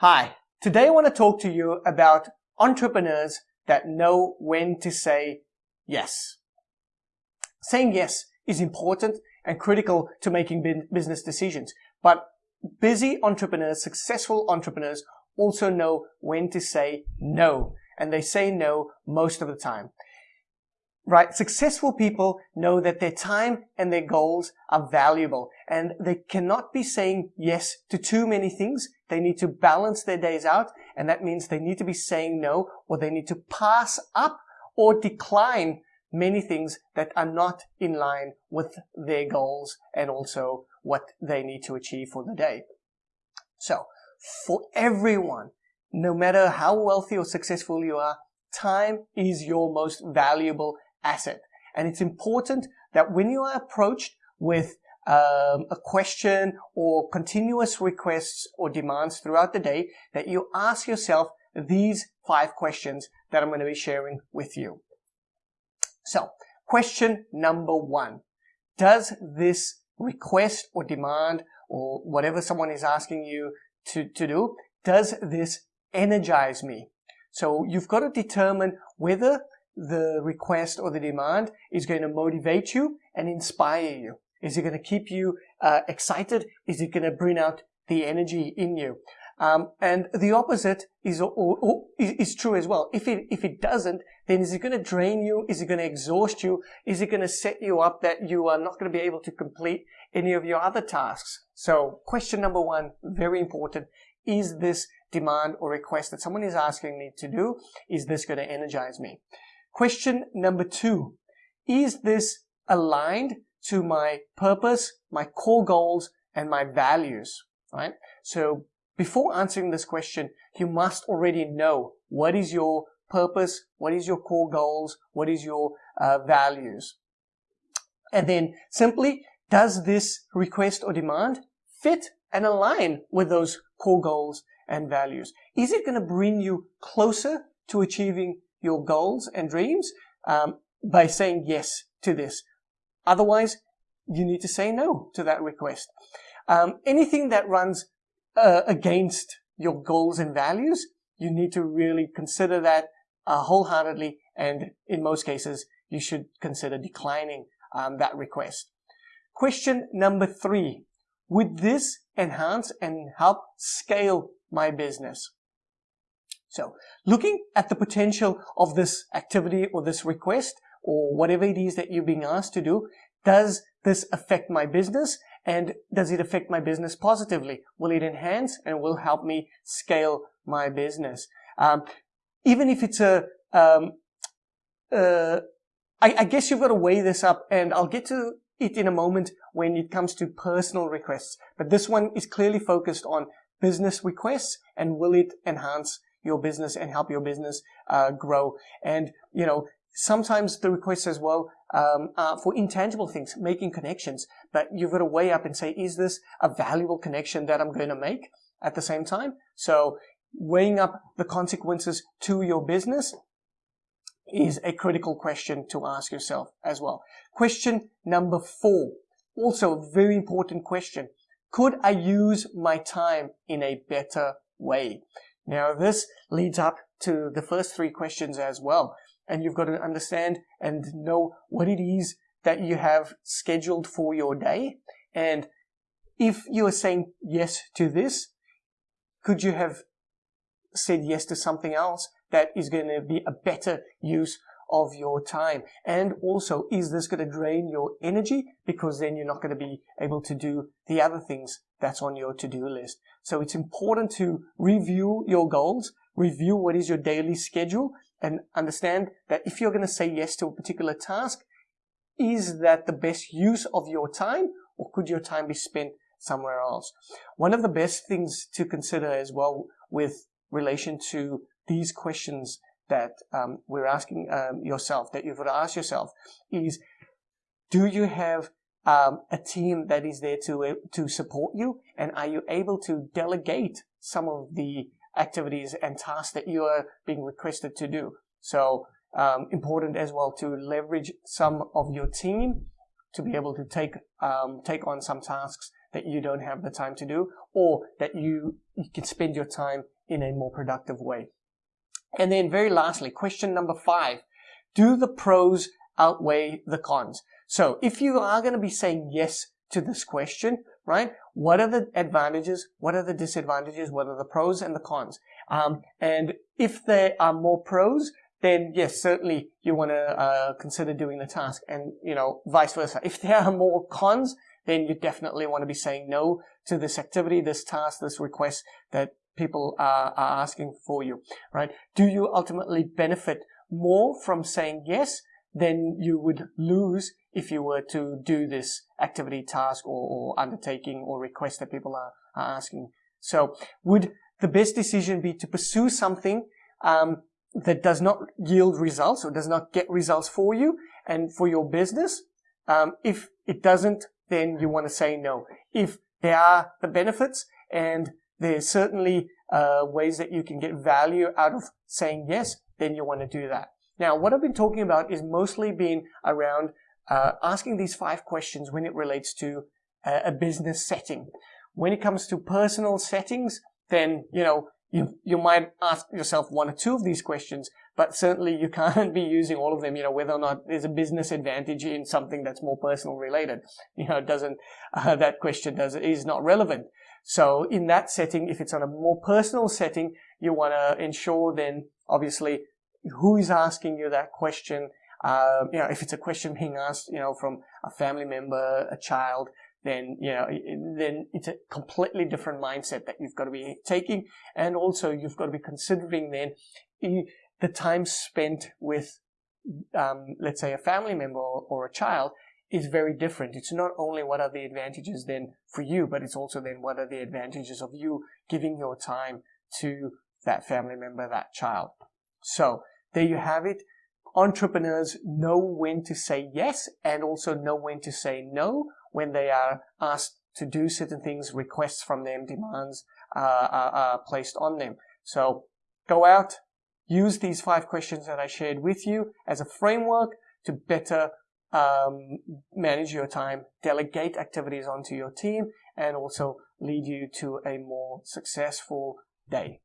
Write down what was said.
Hi, today I want to talk to you about entrepreneurs that know when to say yes. Saying yes is important and critical to making business decisions, but busy entrepreneurs, successful entrepreneurs also know when to say no, and they say no most of the time right? Successful people know that their time and their goals are valuable and they cannot be saying yes to too many things. They need to balance their days out and that means they need to be saying no or they need to pass up or decline many things that are not in line with their goals and also what they need to achieve for the day. So for everyone, no matter how wealthy or successful you are, time is your most valuable asset. And it's important that when you are approached with um, a question or continuous requests or demands throughout the day, that you ask yourself these five questions that I'm going to be sharing with you. So, question number one. Does this request or demand or whatever someone is asking you to, to do, does this energize me? So you've got to determine whether the request or the demand is going to motivate you and inspire you? Is it going to keep you uh, excited? Is it going to bring out the energy in you? Um, and the opposite is, or, or, is true as well. If it, if it doesn't, then is it going to drain you? Is it going to exhaust you? Is it going to set you up that you are not going to be able to complete any of your other tasks? So question number one, very important. Is this demand or request that someone is asking me to do, is this going to energize me? Question number two, is this aligned to my purpose, my core goals, and my values, right? So before answering this question, you must already know what is your purpose, what is your core goals, what is your uh, values. And then simply, does this request or demand fit and align with those core goals and values? Is it going to bring you closer to achieving your goals and dreams um, by saying yes to this. Otherwise, you need to say no to that request. Um, anything that runs uh, against your goals and values, you need to really consider that uh, wholeheartedly, and in most cases, you should consider declining um, that request. Question number three. Would this enhance and help scale my business? So looking at the potential of this activity or this request or whatever it is that you're being asked to do, does this affect my business and does it affect my business positively? Will it enhance and will help me scale my business? Um, even if it's a, um, uh, I, I guess you've got to weigh this up and I'll get to it in a moment when it comes to personal requests. But this one is clearly focused on business requests and will it enhance your business and help your business uh, grow. And, you know, sometimes the requests as well um, are for intangible things, making connections. But you've got to weigh up and say, is this a valuable connection that I'm going to make at the same time? So weighing up the consequences to your business is a critical question to ask yourself as well. Question number four, also a very important question. Could I use my time in a better way? Now this leads up to the first three questions as well. And you've got to understand and know what it is that you have scheduled for your day. And if you are saying yes to this, could you have said yes to something else that is going to be a better use of your time? And also, is this going to drain your energy? Because then you're not going to be able to do the other things that's on your to-do list. So it's important to review your goals, review what is your daily schedule, and understand that if you're going to say yes to a particular task, is that the best use of your time or could your time be spent somewhere else? One of the best things to consider as well with relation to these questions that um, we're asking um, yourself, that you've got to ask yourself, is do you have um, a team that is there to uh, to support you, and are you able to delegate some of the activities and tasks that you are being requested to do? So um, important as well to leverage some of your team to be able to take um, take on some tasks that you don't have the time to do or that you, you can spend your time in a more productive way. And then very lastly, question number five, do the pros outweigh the cons? So if you are going to be saying yes to this question, right? What are the advantages? What are the disadvantages? What are the pros and the cons? Um, and if there are more pros, then yes, certainly you want to uh, consider doing the task and, you know, vice versa. If there are more cons, then you definitely want to be saying no to this activity, this task, this request that people are, are asking for you, right? Do you ultimately benefit more from saying yes than you would lose if you were to do this activity, task, or, or undertaking or request that people are, are, asking? So would the best decision be to pursue something um, that does not yield results or does not get results for you and for your business? Um, if it doesn't, then you want to say no. If there are the benefits and there's certainly uh, ways that you can get value out of saying yes, then you want to do that. Now, what I've been talking about is mostly been around uh, asking these five questions when it relates to a, a business setting. When it comes to personal settings, then, you know, you, you might ask yourself one or two of these questions, but certainly you can't be using all of them, you know, whether or not there's a business advantage in something that's more personal related. You know, doesn't, uh, that question does, is not relevant. So in that setting, if it's on a more personal setting, you want to ensure then, obviously, who is asking you that question. Um, you know, if it's a question being asked, you know, from a family member, a child, then you know then it's a completely different mindset that you've got to be taking and also you've got to be considering then the time spent with um, let's say a family member or, or, a child is very different. It's not only what are the advantages then for you but it's also then what are the advantages of you giving your time to that family member that child. So there you have it. Entrepreneurs know when to say yes and also know when to say no when they are asked to do certain things, requests from them, demands uh, are, are placed on them. So go out, use these five questions that I shared with you as a framework to better um, manage your time, delegate activities onto your team, and also lead you to a more successful day.